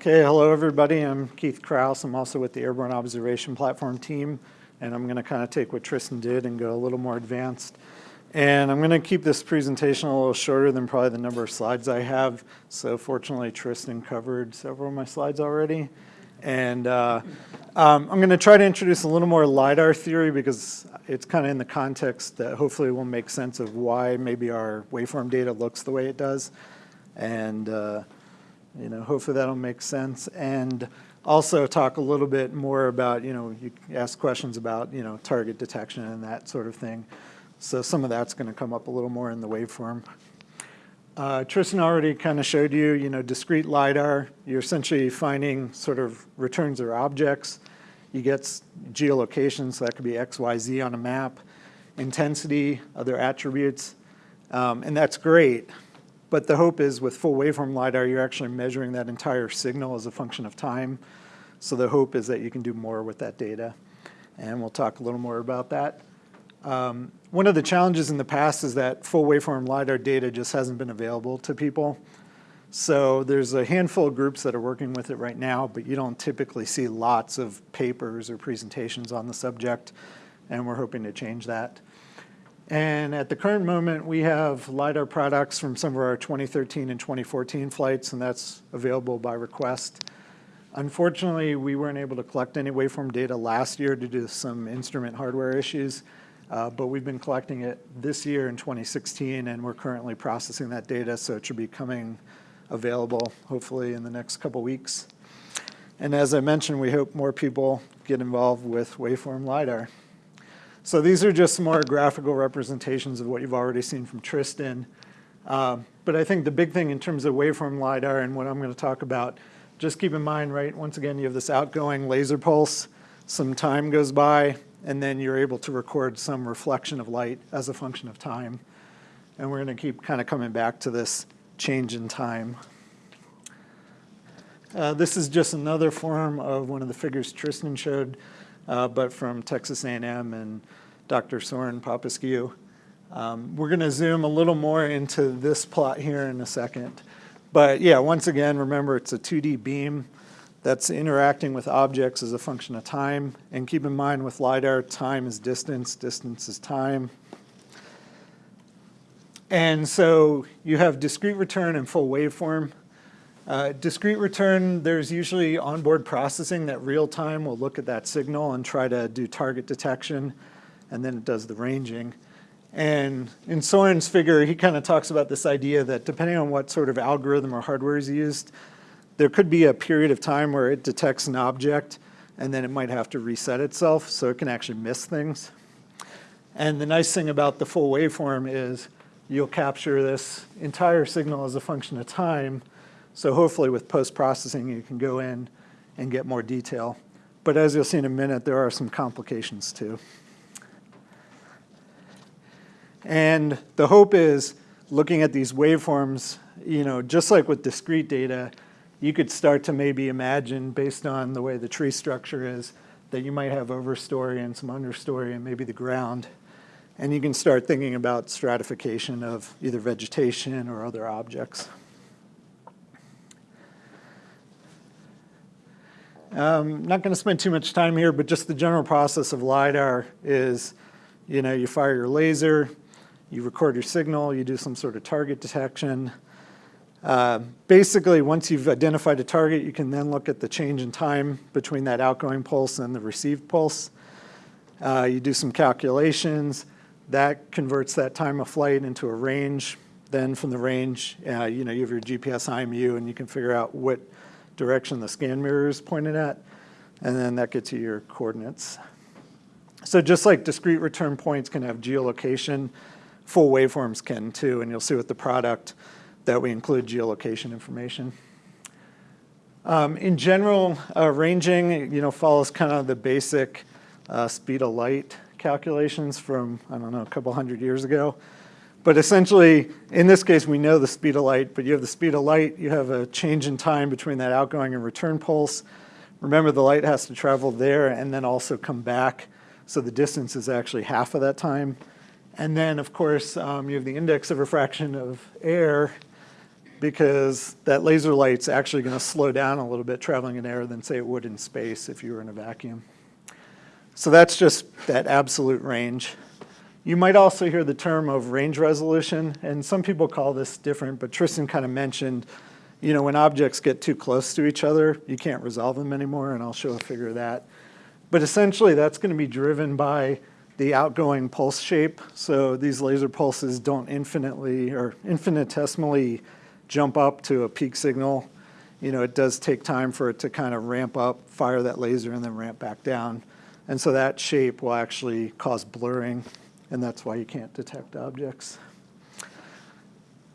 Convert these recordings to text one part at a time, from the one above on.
Okay, hello everybody. I'm Keith Krause. I'm also with the Airborne Observation Platform team, and I'm going to kind of take what Tristan did and go a little more advanced. And I'm going to keep this presentation a little shorter than probably the number of slides I have. So fortunately, Tristan covered several of my slides already. And uh, um, I'm going to try to introduce a little more LiDAR theory because it's kind of in the context that hopefully will make sense of why maybe our waveform data looks the way it does. And uh, you know, hopefully that'll make sense. And also talk a little bit more about, you know, you ask questions about, you know, target detection and that sort of thing. So some of that's going to come up a little more in the waveform. Uh, Tristan already kind of showed you, you know, discrete LiDAR. You're essentially finding sort of returns or objects. You get geolocation, so that could be X, Y, Z on a map, intensity, other attributes, um, and that's great. But the hope is with full waveform LiDAR, you're actually measuring that entire signal as a function of time. So the hope is that you can do more with that data. And we'll talk a little more about that. Um, one of the challenges in the past is that full waveform LiDAR data just hasn't been available to people. So there's a handful of groups that are working with it right now, but you don't typically see lots of papers or presentations on the subject, and we're hoping to change that. And at the current moment, we have LiDAR products from some of our 2013 and 2014 flights, and that's available by request. Unfortunately, we weren't able to collect any waveform data last year due to some instrument hardware issues. Uh, but we've been collecting it this year in 2016, and we're currently processing that data, so it should be coming available hopefully in the next couple weeks. And as I mentioned, we hope more people get involved with waveform LiDAR. So these are just more graphical representations of what you've already seen from Tristan. Uh, but I think the big thing in terms of waveform LiDAR and what I'm going to talk about, just keep in mind, right, once again, you have this outgoing laser pulse, some time goes by, and then you're able to record some reflection of light as a function of time. And we're going to keep kind of coming back to this change in time. Uh, this is just another form of one of the figures Tristan showed, uh, but from Texas A&M and Dr. Sorin Popescu. Um, we're going to zoom a little more into this plot here in a second. But yeah, once again, remember it's a 2D beam that's interacting with objects as a function of time. And keep in mind with LiDAR, time is distance, distance is time. And so you have discrete return and full waveform. Uh, discrete return, there's usually onboard processing that real time will look at that signal and try to do target detection, and then it does the ranging. And in Sorin's figure, he kind of talks about this idea that depending on what sort of algorithm or hardware is used, there could be a period of time where it detects an object and then it might have to reset itself so it can actually miss things. And the nice thing about the full waveform is you'll capture this entire signal as a function of time. So hopefully with post-processing, you can go in and get more detail. But as you'll see in a minute, there are some complications too. And the hope is looking at these waveforms, you know, just like with discrete data, you could start to maybe imagine, based on the way the tree structure is, that you might have overstory and some understory and maybe the ground. And you can start thinking about stratification of either vegetation or other objects. Um, not going to spend too much time here, but just the general process of LiDAR is, you know, you fire your laser, you record your signal, you do some sort of target detection, uh, basically, once you've identified a target, you can then look at the change in time between that outgoing pulse and the received pulse. Uh, you do some calculations. That converts that time of flight into a range. Then from the range, uh, you know, you have your GPS IMU and you can figure out what direction the scan mirror is pointed at. And then that gets you your coordinates. So just like discrete return points can have geolocation, full waveforms can too. And you'll see with the product, that we include geolocation information. Um, in general, uh, ranging, you know, follows kind of the basic uh, speed of light calculations from, I don't know, a couple hundred years ago. But essentially, in this case, we know the speed of light, but you have the speed of light, you have a change in time between that outgoing and return pulse. Remember, the light has to travel there and then also come back, so the distance is actually half of that time. And then, of course, um, you have the index of refraction of air, because that laser light's actually going to slow down a little bit traveling in air than say it would in space if you were in a vacuum. So that's just that absolute range. You might also hear the term of range resolution, and some people call this different, but Tristan kind of mentioned, you know, when objects get too close to each other, you can't resolve them anymore, and I'll show a figure of that. But essentially, that's going to be driven by the outgoing pulse shape. So these laser pulses don't infinitely or infinitesimally jump up to a peak signal. You know, it does take time for it to kind of ramp up, fire that laser, and then ramp back down. And so that shape will actually cause blurring, and that's why you can't detect objects.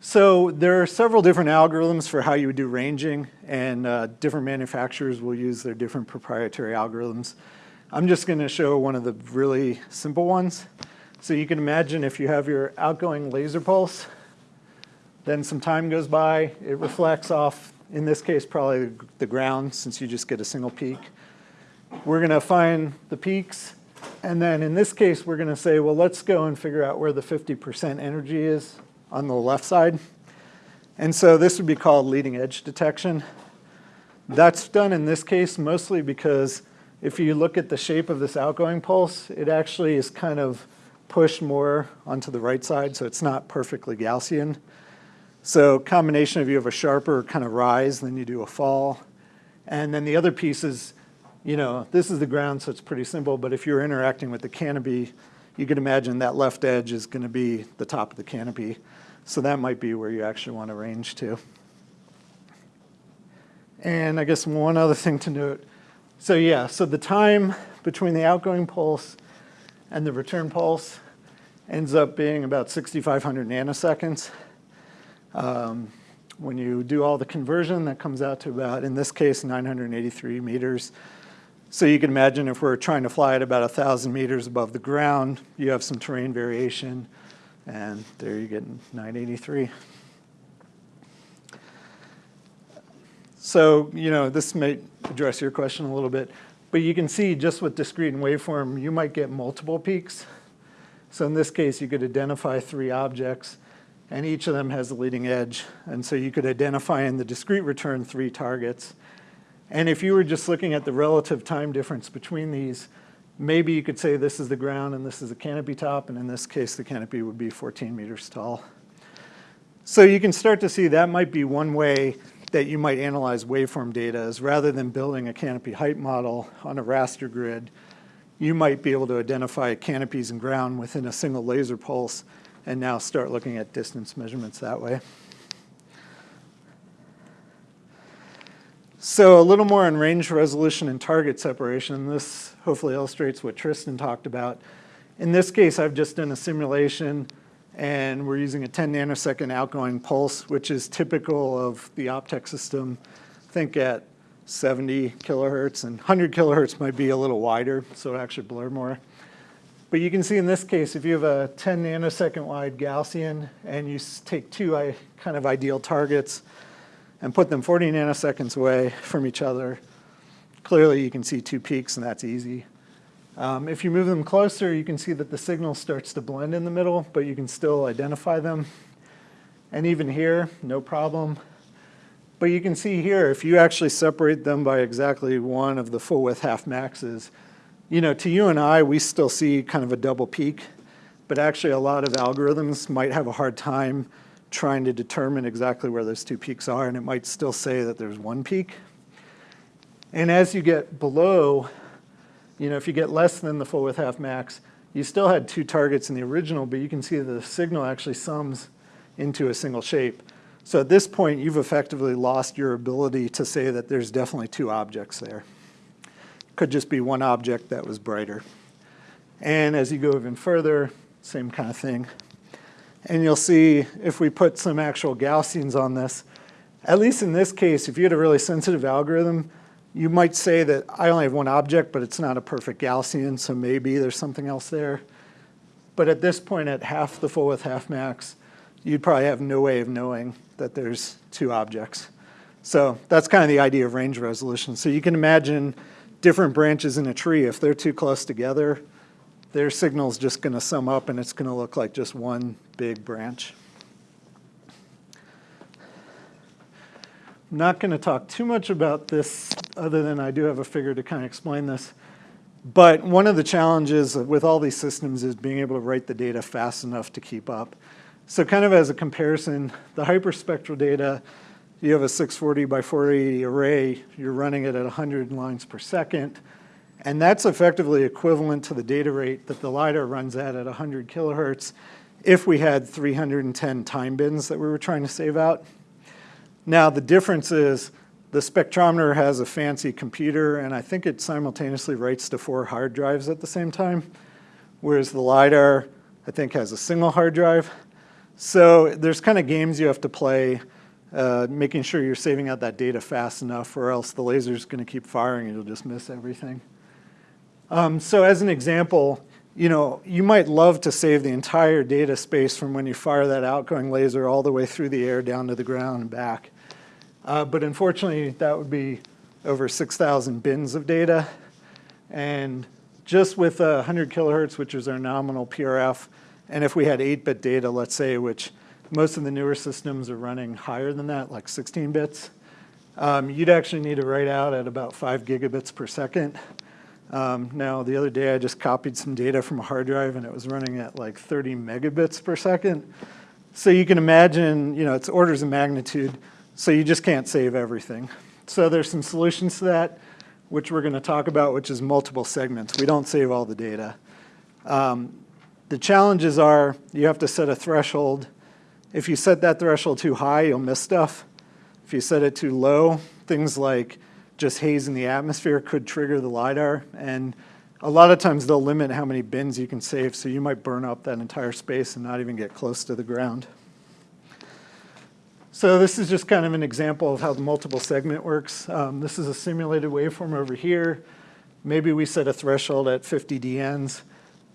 So there are several different algorithms for how you would do ranging, and uh, different manufacturers will use their different proprietary algorithms. I'm just going to show one of the really simple ones. So you can imagine if you have your outgoing laser pulse, then some time goes by, it reflects off, in this case, probably the ground since you just get a single peak. We're going to find the peaks, and then in this case, we're going to say, well, let's go and figure out where the 50% energy is on the left side. And so this would be called leading edge detection. That's done in this case mostly because if you look at the shape of this outgoing pulse, it actually is kind of pushed more onto the right side, so it's not perfectly Gaussian. So combination of you have a sharper kind of rise, then you do a fall. And then the other piece is, you know, this is the ground, so it's pretty simple, but if you're interacting with the canopy, you can imagine that left edge is going to be the top of the canopy. So that might be where you actually want to range to. And I guess one other thing to note, so yeah, so the time between the outgoing pulse and the return pulse ends up being about 6,500 nanoseconds. Um, when you do all the conversion, that comes out to about, in this case, 983 meters. So you can imagine if we're trying to fly at about 1,000 meters above the ground, you have some terrain variation, and there you get 983. So, you know, this may address your question a little bit, but you can see just with discrete and waveform, you might get multiple peaks. So in this case, you could identify three objects, and each of them has a leading edge. And so you could identify in the discrete return three targets. And if you were just looking at the relative time difference between these, maybe you could say this is the ground and this is the canopy top, and in this case, the canopy would be 14 meters tall. So you can start to see that might be one way that you might analyze waveform data is rather than building a canopy height model on a raster grid, you might be able to identify canopies and ground within a single laser pulse and now start looking at distance measurements that way. So a little more on range resolution and target separation. This hopefully illustrates what Tristan talked about. In this case, I've just done a simulation and we're using a 10 nanosecond outgoing pulse, which is typical of the Optech system. Think at 70 kilohertz, and 100 kilohertz might be a little wider, so it actually blur more. But you can see in this case, if you have a 10 nanosecond wide Gaussian and you take two kind of ideal targets and put them 40 nanoseconds away from each other, clearly you can see two peaks and that's easy. Um, if you move them closer, you can see that the signal starts to blend in the middle, but you can still identify them. And even here, no problem. But you can see here, if you actually separate them by exactly one of the full width half maxes, you know, to you and I, we still see kind of a double peak, but actually a lot of algorithms might have a hard time trying to determine exactly where those two peaks are, and it might still say that there's one peak. And as you get below you know, if you get less than the full width half max, you still had two targets in the original, but you can see the signal actually sums into a single shape. So at this point, you've effectively lost your ability to say that there's definitely two objects there. Could just be one object that was brighter. And as you go even further, same kind of thing. And you'll see if we put some actual Gaussians on this, at least in this case, if you had a really sensitive algorithm, you might say that I only have one object, but it's not a perfect Gaussian, so maybe there's something else there. But at this point, at half the full width half max, you'd probably have no way of knowing that there's two objects. So that's kind of the idea of range resolution. So you can imagine different branches in a tree, if they're too close together, their signal's just going to sum up and it's going to look like just one big branch. Not going to talk too much about this other than I do have a figure to kind of explain this. But one of the challenges with all these systems is being able to write the data fast enough to keep up. So kind of as a comparison, the hyperspectral data, you have a 640 by 480 array, you're running it at 100 lines per second, and that's effectively equivalent to the data rate that the LiDAR runs at at 100 kilohertz if we had 310 time bins that we were trying to save out. Now the difference is the spectrometer has a fancy computer and I think it simultaneously writes to four hard drives at the same time, whereas the LiDAR I think has a single hard drive. So there's kind of games you have to play, uh, making sure you're saving out that data fast enough or else the laser's gonna keep firing and you'll just miss everything. Um, so as an example, you know, you might love to save the entire data space from when you fire that outgoing laser all the way through the air down to the ground and back. Uh, but unfortunately, that would be over 6,000 bins of data. And just with uh, 100 kilohertz, which is our nominal PRF, and if we had 8-bit data, let's say, which most of the newer systems are running higher than that, like 16 bits, um, you'd actually need to write out at about 5 gigabits per second. Um, now, the other day I just copied some data from a hard drive and it was running at like 30 megabits per second. So you can imagine, you know, it's orders of magnitude, so you just can't save everything. So there's some solutions to that, which we're going to talk about, which is multiple segments. We don't save all the data. Um, the challenges are you have to set a threshold. If you set that threshold too high, you'll miss stuff. If you set it too low, things like just haze in the atmosphere could trigger the LiDAR. And a lot of times they'll limit how many bins you can save, so you might burn up that entire space and not even get close to the ground. So this is just kind of an example of how the multiple segment works. Um, this is a simulated waveform over here. Maybe we set a threshold at 50 DNs.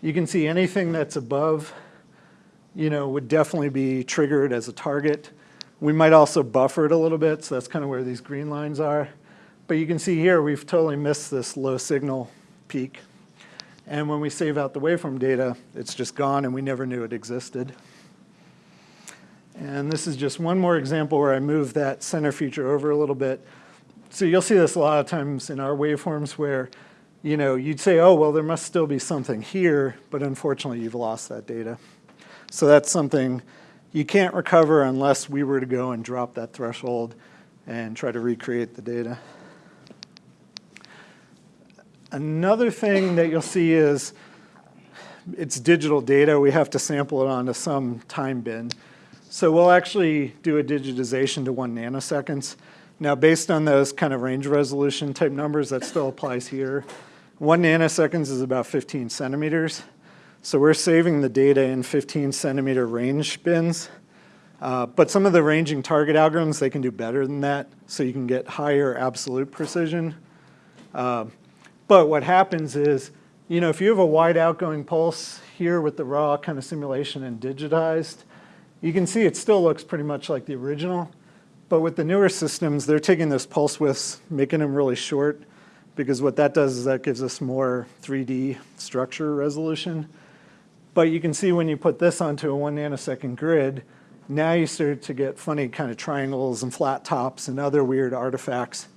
You can see anything that's above, you know, would definitely be triggered as a target. We might also buffer it a little bit, so that's kind of where these green lines are. But you can see here we've totally missed this low signal peak. And when we save out the waveform data, it's just gone and we never knew it existed. And this is just one more example where I move that center feature over a little bit. So you'll see this a lot of times in our waveforms where you know, you'd say, oh, well, there must still be something here, but unfortunately you've lost that data. So that's something you can't recover unless we were to go and drop that threshold and try to recreate the data. Another thing that you'll see is it's digital data. We have to sample it onto some time bin. So we'll actually do a digitization to one nanoseconds. Now, based on those kind of range resolution type numbers, that still applies here. One nanoseconds is about 15 centimeters. So we're saving the data in 15 centimeter range bins. Uh, but some of the ranging target algorithms, they can do better than that. So you can get higher absolute precision. Uh, but what happens is, you know, if you have a wide outgoing pulse here with the raw kind of simulation and digitized, you can see it still looks pretty much like the original. But with the newer systems, they're taking those pulse widths, making them really short, because what that does is that gives us more 3D structure resolution. But you can see when you put this onto a one nanosecond grid, now you start to get funny kind of triangles and flat tops and other weird artifacts.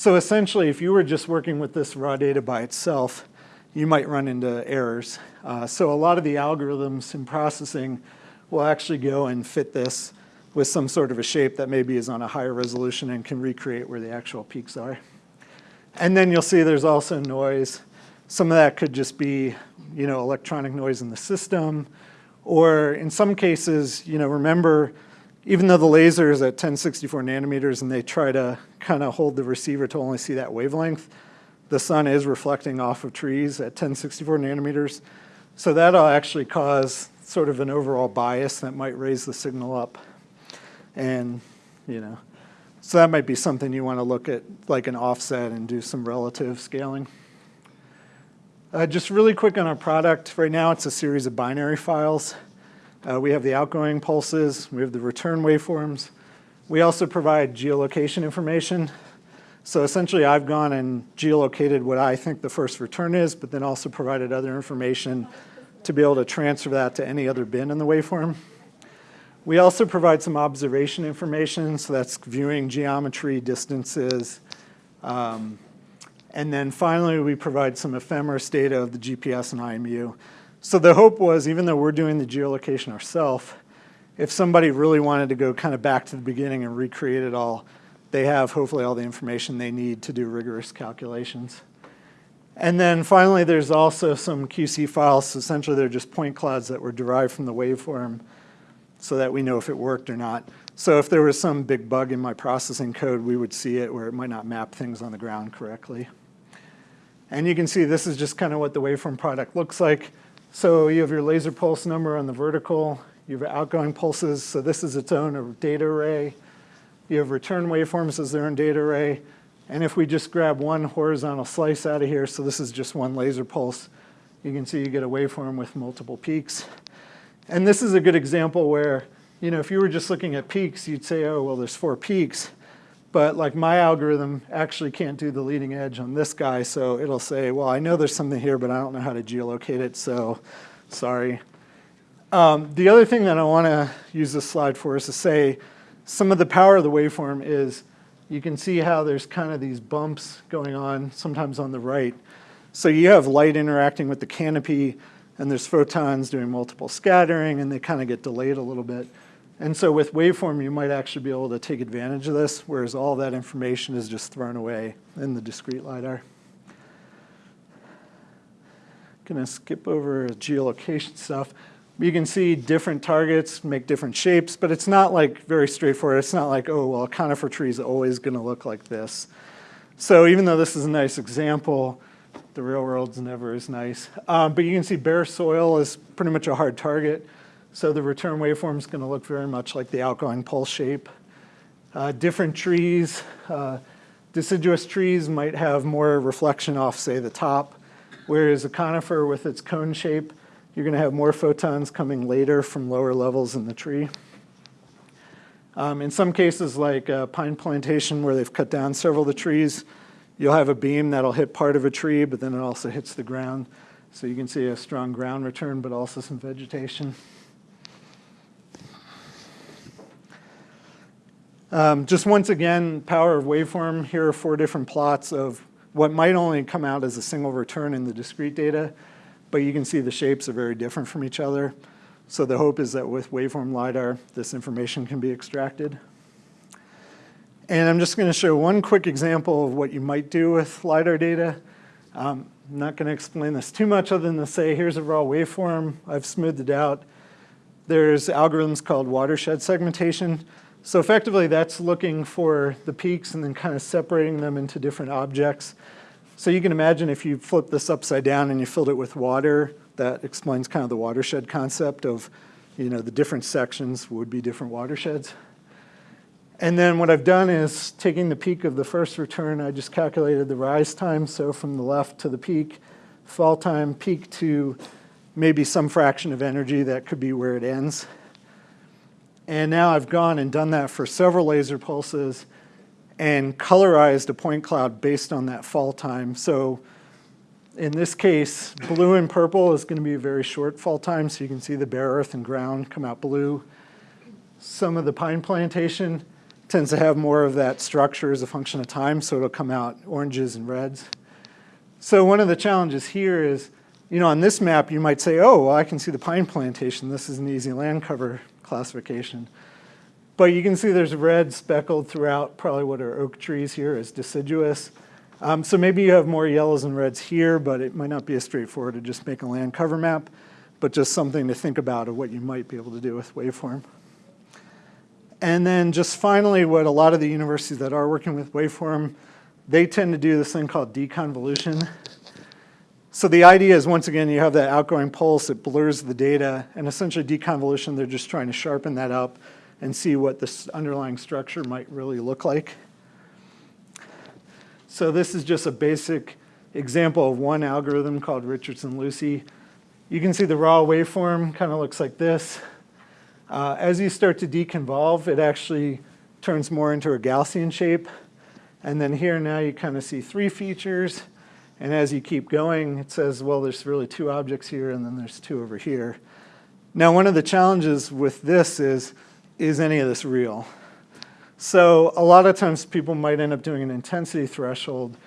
So essentially, if you were just working with this raw data by itself, you might run into errors. Uh, so a lot of the algorithms in processing will actually go and fit this with some sort of a shape that maybe is on a higher resolution and can recreate where the actual peaks are. And then you'll see there's also noise. Some of that could just be, you know, electronic noise in the system, or in some cases, you know, remember even though the laser is at 1064 nanometers and they try to kind of hold the receiver to only see that wavelength, the sun is reflecting off of trees at 1064 nanometers. So that'll actually cause sort of an overall bias that might raise the signal up. And, you know, so that might be something you want to look at like an offset and do some relative scaling. Uh, just really quick on our product. Right now it's a series of binary files. Uh, we have the outgoing pulses, we have the return waveforms. We also provide geolocation information. So essentially I've gone and geolocated what I think the first return is, but then also provided other information to be able to transfer that to any other bin in the waveform. We also provide some observation information, so that's viewing geometry, distances. Um, and then finally, we provide some ephemeris data of the GPS and IMU. So the hope was, even though we're doing the geolocation ourselves, if somebody really wanted to go kind of back to the beginning and recreate it all, they have hopefully all the information they need to do rigorous calculations. And then finally, there's also some QC files. Essentially, they're just point clouds that were derived from the waveform so that we know if it worked or not. So if there was some big bug in my processing code, we would see it where it might not map things on the ground correctly. And you can see this is just kind of what the waveform product looks like. So you have your laser pulse number on the vertical. You have outgoing pulses. So this is its own data array. You have return waveforms as their own data array. And if we just grab one horizontal slice out of here, so this is just one laser pulse, you can see you get a waveform with multiple peaks. And this is a good example where, you know, if you were just looking at peaks, you'd say, oh, well, there's four peaks. But like my algorithm actually can't do the leading edge on this guy, so it'll say, well, I know there's something here, but I don't know how to geolocate it, so sorry. Um, the other thing that I want to use this slide for is to say some of the power of the waveform is you can see how there's kind of these bumps going on, sometimes on the right. So you have light interacting with the canopy, and there's photons doing multiple scattering, and they kind of get delayed a little bit. And so with waveform, you might actually be able to take advantage of this, whereas all that information is just thrown away in the discrete LiDAR. Gonna skip over geolocation stuff. You can see different targets make different shapes, but it's not like very straightforward. It's not like, oh, well, a conifer tree is always gonna look like this. So even though this is a nice example, the real world's never as nice. Um, but you can see bare soil is pretty much a hard target. So the return waveform is going to look very much like the outgoing pulse shape. Uh, different trees, uh, deciduous trees might have more reflection off, say, the top, whereas a conifer with its cone shape, you're going to have more photons coming later from lower levels in the tree. Um, in some cases, like a pine plantation where they've cut down several of the trees, you'll have a beam that'll hit part of a tree, but then it also hits the ground. So you can see a strong ground return, but also some vegetation. Um, just once again, power of waveform. Here are four different plots of what might only come out as a single return in the discrete data, but you can see the shapes are very different from each other. So the hope is that with waveform LiDAR, this information can be extracted. And I'm just going to show one quick example of what you might do with LiDAR data. Um, I'm not going to explain this too much other than to say here's a raw waveform. I've smoothed it out. There's algorithms called watershed segmentation. So effectively, that's looking for the peaks and then kind of separating them into different objects. So you can imagine if you flip this upside down and you filled it with water, that explains kind of the watershed concept of, you know, the different sections would be different watersheds. And then what I've done is taking the peak of the first return, I just calculated the rise time. So from the left to the peak, fall time, peak to maybe some fraction of energy, that could be where it ends. And now I've gone and done that for several laser pulses and colorized a point cloud based on that fall time. So in this case, blue and purple is going to be a very short fall time, so you can see the bare earth and ground come out blue. Some of the pine plantation tends to have more of that structure as a function of time, so it'll come out oranges and reds. So one of the challenges here is, you know, on this map, you might say, oh, well, I can see the pine plantation. This is an easy land cover classification. But you can see there's red speckled throughout probably what are oak trees here as deciduous. Um, so maybe you have more yellows and reds here, but it might not be as straightforward to just make a land cover map, but just something to think about of what you might be able to do with waveform. And then just finally, what a lot of the universities that are working with waveform, they tend to do this thing called deconvolution. So the idea is, once again, you have that outgoing pulse, it blurs the data, and essentially deconvolution, they're just trying to sharpen that up and see what this underlying structure might really look like. So this is just a basic example of one algorithm called Richardson-Lucy. You can see the raw waveform kind of looks like this. Uh, as you start to deconvolve, it actually turns more into a Gaussian shape. And then here now you kind of see three features. And as you keep going, it says, well, there's really two objects here, and then there's two over here. Now, one of the challenges with this is is any of this real? So a lot of times people might end up doing an intensity threshold.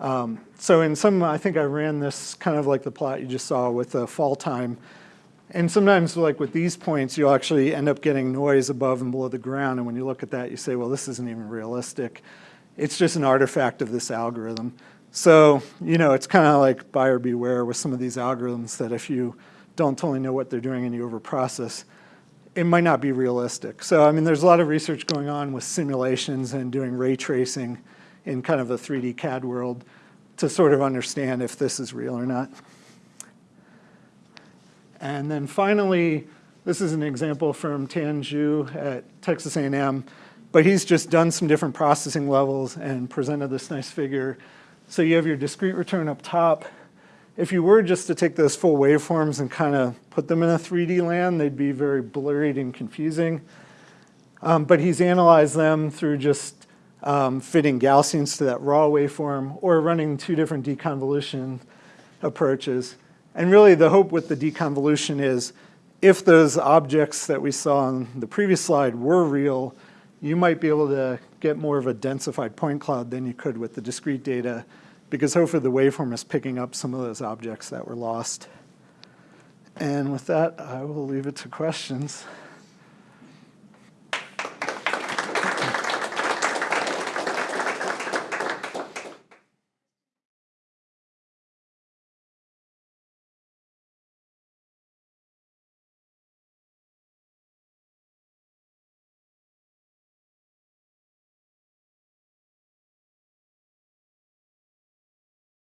Um, so in some, I think I ran this kind of like the plot you just saw with the fall time. And sometimes like with these points, you'll actually end up getting noise above and below the ground. And when you look at that, you say, well, this isn't even realistic. It's just an artifact of this algorithm. So, you know, it's kind of like buyer beware with some of these algorithms that if you don't totally know what they're doing and you overprocess, it might not be realistic. So, I mean, there's a lot of research going on with simulations and doing ray tracing in kind of a 3D CAD world to sort of understand if this is real or not. And then finally, this is an example from Tan Zhou at Texas A&M, but he's just done some different processing levels and presented this nice figure. So you have your discrete return up top. If you were just to take those full waveforms and kind of put them in a 3D land, they'd be very blurred and confusing. Um, but he's analyzed them through just um, fitting Gaussians to that raw waveform or running two different deconvolution approaches. And really the hope with the deconvolution is if those objects that we saw on the previous slide were real, you might be able to get more of a densified point cloud than you could with the discrete data because hopefully the waveform is picking up some of those objects that were lost. And with that, I will leave it to questions.